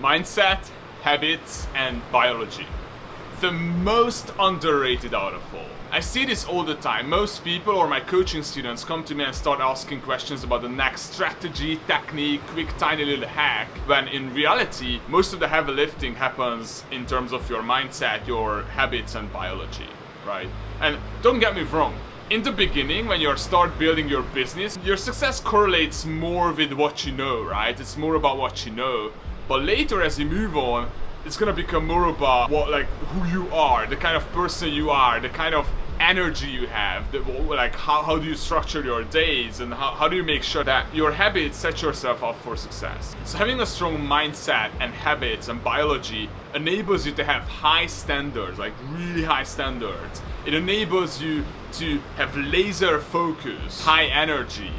mindset, habits, and biology. The most underrated out of all. I see this all the time. Most people or my coaching students come to me and start asking questions about the next strategy, technique, quick tiny little hack, when in reality, most of the heavy lifting happens in terms of your mindset, your habits and biology, right? And don't get me wrong, in the beginning, when you start building your business, your success correlates more with what you know, right? It's more about what you know. But later, as you move on, it's gonna become more about what, like, who you are, the kind of person you are, the kind of energy you have, the, like how, how do you structure your days and how, how do you make sure that your habits set yourself up for success. So having a strong mindset and habits and biology enables you to have high standards, like really high standards. It enables you to have laser focus, high energy,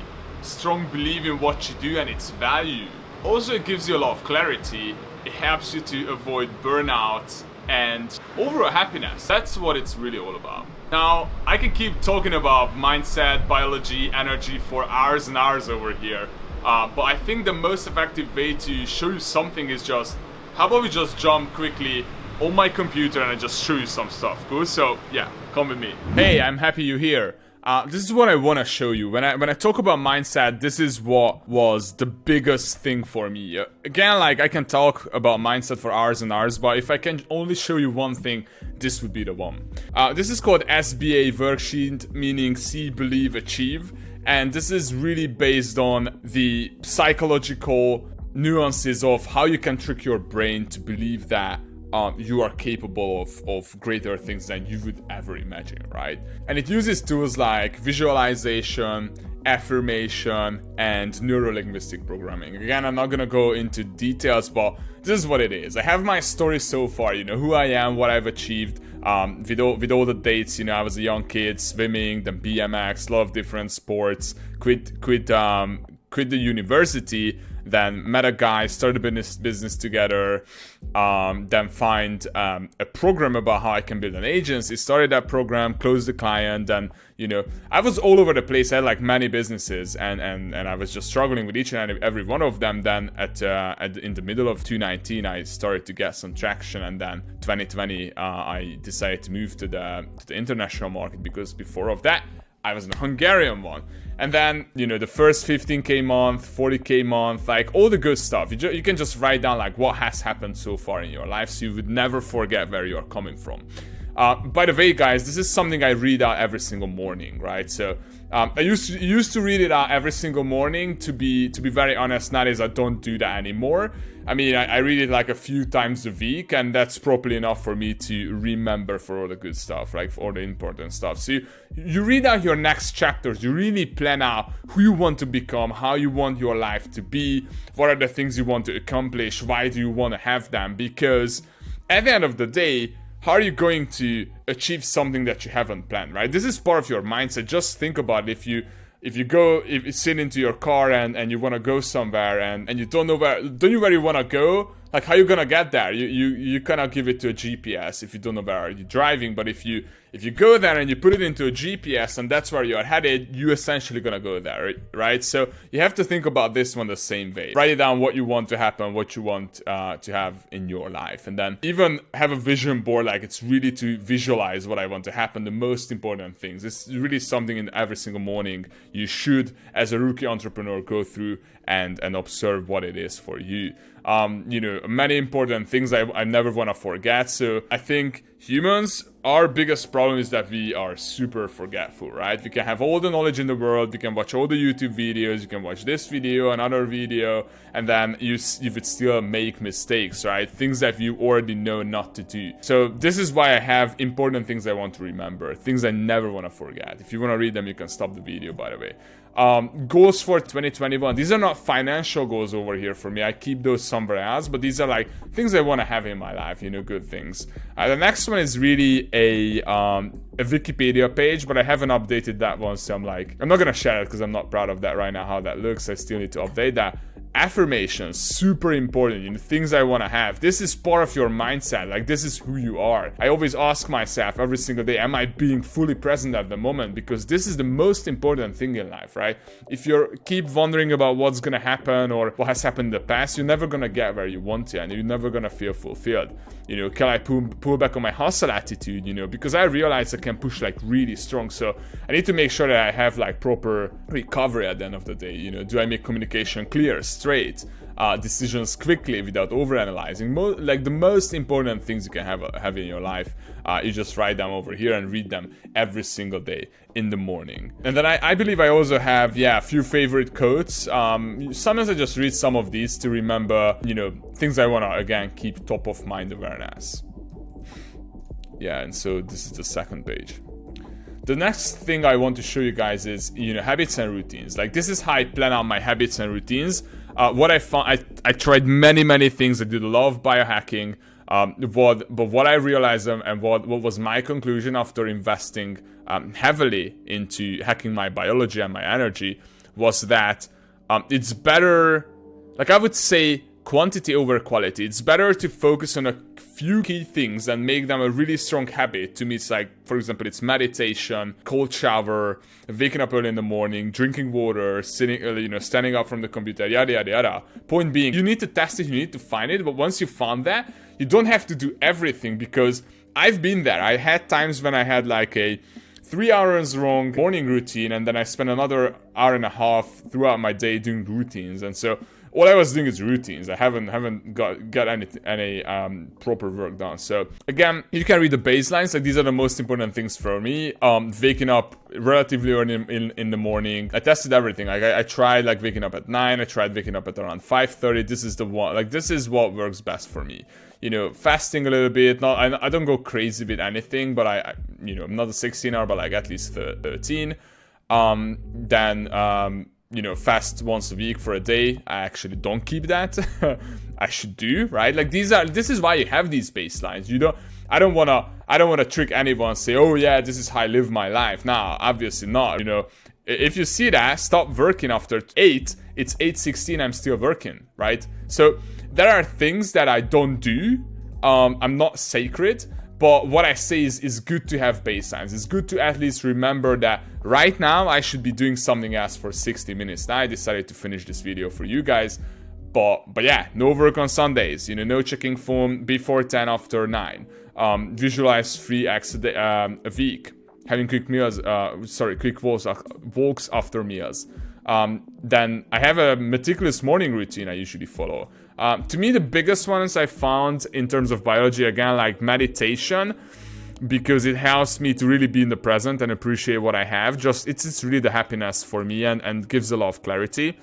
strong belief in what you do and its value. Also it gives you a lot of clarity, it helps you to avoid burnout and overall happiness. That's what it's really all about. Now, I can keep talking about mindset, biology, energy for hours and hours over here. Uh, but I think the most effective way to show you something is just, how about we just jump quickly on my computer and I just show you some stuff, cool? So, yeah, come with me. Hey, I'm happy you're here. Uh, this is what I want to show you. When I when I talk about mindset, this is what was the biggest thing for me. Uh, again, like I can talk about mindset for hours and hours, but if I can only show you one thing, this would be the one. Uh, this is called SBA worksheet, meaning see, believe, achieve, and this is really based on the psychological nuances of how you can trick your brain to believe that um, you are capable of, of greater things than you would ever imagine, right? And it uses tools like visualization, affirmation, and neurolinguistic programming. Again, I'm not gonna go into details, but this is what it is. I have my story so far, you know, who I am, what I've achieved, um, with, all, with all the dates, you know, I was a young kid, swimming, then BMX, a lot of different sports, quit, quit, um, quit the university, then met a guy, started business, business together, um, then find um, a program about how I can build an agency, started that program, closed the client, and you know, I was all over the place. I had like many businesses, and and and I was just struggling with each and every one of them. Then at, uh, at in the middle of 2019, I started to get some traction, and then 2020, uh, I decided to move to the to the international market because before of that, I was in Hungarian one. And then, you know, the first 15k month, 40k month, like all the good stuff. You, you can just write down like what has happened so far in your life so you would never forget where you're coming from. Uh, by the way, guys, this is something I read out every single morning, right? So um, I used to used to read it out every single morning. To be to be very honest, nowadays I don't do that anymore. I mean, I, I, read it like a few times a week, and that's probably enough for me to remember for all the good stuff, right? For all the important stuff. So you, you read out your next chapters. You really plan out who you want to become, how you want your life to be, what are the things you want to accomplish, why do you want to have them? Because at the end of the day, how are you going to achieve something that you haven't planned, right? This is part of your mindset. Just think about if you if you go if you sit into your car and, and you want to go somewhere and, and you don't know where don't you where you want to go like how you gonna get there you you, you cannot give it to a gps if you don't know where you're driving but if you if you go there and you put it into a gps and that's where you're headed you're essentially gonna go there right? So you have to think about this one the same way. Write it down what you want to happen what you want uh, to have in your life and then even have a vision board like it's really to visualize what i want to happen the most important things. It's really something in every single morning you should as a rookie entrepreneur go through and and observe what it is for you. Um, you know, many important things I, I never want to forget. So I think humans, our biggest problem is that we are super forgetful, right? We can have all the knowledge in the world, we can watch all the YouTube videos, you can watch this video, another video, and then you, you would still make mistakes, right? Things that you already know not to do. So this is why I have important things I want to remember, things I never want to forget. If you want to read them, you can stop the video, by the way. Um, goals for 2021. These are not financial goals over here for me. I keep those somewhere else, but these are like things I want to have in my life, you know, good things. Uh, the next one is really a, um, a Wikipedia page, but I haven't updated that one, so I'm like, I'm not gonna share it because I'm not proud of that right now, how that looks. I still need to update that. Affirmations super important you know things i want to have. This is part of your mindset like this is who you are. I always ask myself every single day am i being fully present at the moment? Because this is the most important thing in life right? If you keep wondering about what's gonna happen or what has happened in the past you're never gonna get where you want to and you're never gonna feel fulfilled. You know can i pull, pull back on my hustle attitude you know? Because i realize i can push like really strong so i need to make sure that i have like proper recovery at the end of the day you know? Do i make communication clear straight uh, decisions quickly without overanalyzing. Mo- like the most important things you can have have in your life, uh, you just write them over here and read them every single day in the morning. And then I, I believe I also have yeah a few favorite quotes. Um, sometimes I just read some of these to remember you know things I wanna again keep top of mind awareness. Yeah, and so this is the second page. The next thing I want to show you guys is, you know, habits and routines. Like this is how I plan out my habits and routines. Uh, what I found, I, I tried many, many things. I did a lot of biohacking. Um, what, but what I realized um, and what, what was my conclusion after investing um, heavily into hacking my biology and my energy was that um, it's better, like I would say, quantity over quality. It's better to focus on a few key things and make them a really strong habit. To me, it's like, for example, it's meditation, cold shower, waking up early in the morning, drinking water, sitting, uh, you know, standing up from the computer, yada yada yada. Point being, you need to test it, you need to find it, but once you found that, you don't have to do everything because I've been there. I had times when I had like a three hours long morning routine and then I spent another hour and a half throughout my day doing routines. And so all I was doing is routines. I haven't haven't got got any any um, proper work done. So again, you can read the baselines. Like these are the most important things for me. Um, waking up relatively early in, in, in the morning. I tested everything. Like I, I, tried like waking up at nine. I tried waking up at around five thirty. This is the one. Like this is what works best for me. You know, fasting a little bit. Not I, I don't go crazy with anything, but I, I you know I'm not a 16 hour, but like at least 13. Um, then um you know, fast once a week for a day. I actually don't keep that. I should do, right? Like these are this is why you have these baselines. You don't I don't wanna I don't wanna trick anyone say, oh yeah, this is how I live my life. Nah, obviously not. You know, if you see that, stop working after eight, it's 8.16, I'm still working, right? So there are things that I don't do. Um, I'm not sacred, but what I say is, it's good to have baselines. It's good to at least remember that right now I should be doing something else for 60 minutes. Now I decided to finish this video for you guys. But but yeah, no work on Sundays. You know, no checking phone before 10, after 9. Um, visualize three acts a, um, a week. Having quick meals, uh, sorry, quick walks, uh, walks after meals. Um, then I have a meticulous morning routine I usually follow. Um, to me, the biggest ones I found in terms of biology, again, like meditation, because it helps me to really be in the present and appreciate what I have. Just it's, it's really the happiness for me and, and gives a lot of clarity.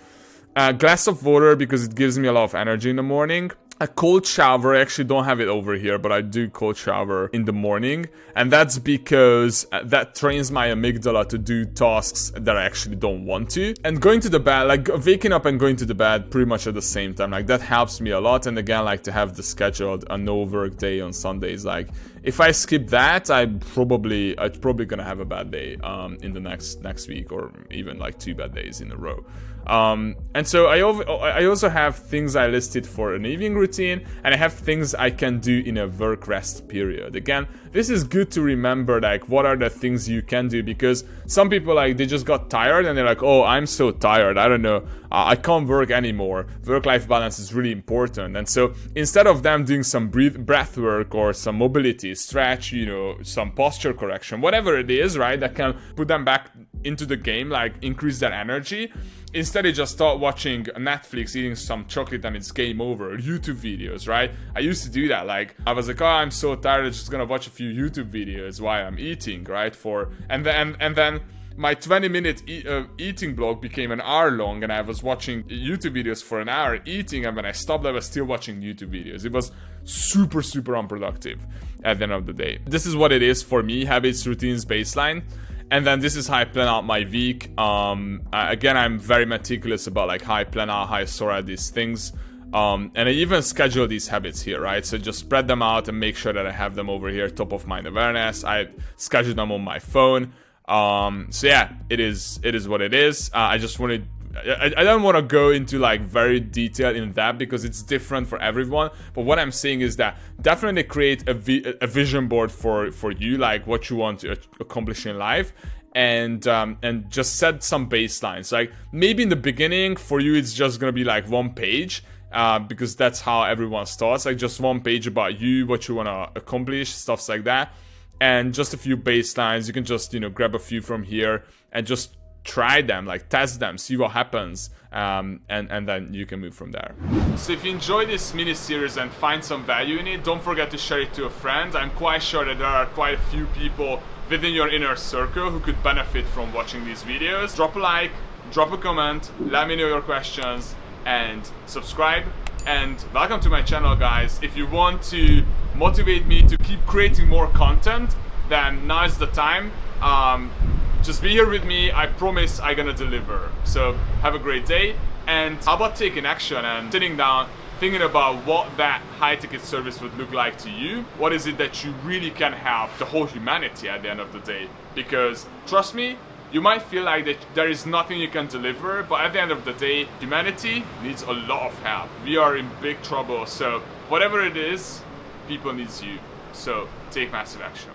A glass of water because it gives me a lot of energy in the morning a cold shower. I actually don't have it over here, but I do cold shower in the morning. And that's because uh, that trains my amygdala to do tasks that I actually don't want to. And going to the bed, like waking up and going to the bed pretty much at the same time, like that helps me a lot. And again, like to have the scheduled a no work day on Sundays, like if I skip that, I probably, I'm probably gonna have a bad day um, in the next next week or even like two bad days in a row. Um, and so I, I also have things I listed for an evening routine, and I have things I can do in a work rest period. Again, this is good to remember, like, what are the things you can do, because some people, like, they just got tired, and they're like, oh, I'm so tired, I don't know, I can't work anymore. Work-life balance is really important, and so instead of them doing some breath, breath work or some mobility, stretch, you know, some posture correction, whatever it is, right, that can put them back into the game, like, increase their energy, Instead, I just start watching Netflix, eating some chocolate, and it's game over. YouTube videos, right? I used to do that. Like, I was like, oh, I'm so tired, I'm just gonna watch a few YouTube videos while I'm eating, right? For and then and then my 20 minute e uh, eating blog became an hour long and I was watching YouTube videos for an hour eating and when I stopped I was still watching YouTube videos. It was super super unproductive at the end of the day. This is what it is for me, habits, routines, baseline. And then this is how I plan out my week. Um, again, I'm very meticulous about like how I plan out, how I sort out these things. Um, and I even schedule these habits here, right? So just spread them out and make sure that I have them over here, top of mind awareness. I schedule them on my phone. Um, so yeah, it is it is what it is. Uh, I just wanted I, I don't want to go into like very detail in that because it's different for everyone. But what I'm saying is that definitely create a, vi a vision board for for you, like what you want to accomplish in life, and um, and just set some baselines. Like maybe in the beginning for you, it's just gonna be like one page. Uh, because that's how everyone starts like just one page about you what you want to accomplish stuffs like that and just a few baselines you can just you know grab a few from here and just try them, like test them, see what happens, um, and, and then you can move from there. So if you enjoy this mini series and find some value in it, don't forget to share it to a friend. I'm quite sure that there are quite a few people within your inner circle who could benefit from watching these videos. Drop a like, drop a comment, let me know your questions, and subscribe. And welcome to my channel, guys. If you want to motivate me to keep creating more content, then now is the time. Um, just be here with me. I promise I'm gonna deliver. So have a great day. And how about taking action and sitting down thinking about what that high ticket service would look like to you. What is it that you really can help the whole humanity at the end of the day? Because trust me, you might feel like that there is nothing you can deliver, but at the end of the day, humanity needs a lot of help. We are in big trouble, so whatever it is, people needs you. So take massive action.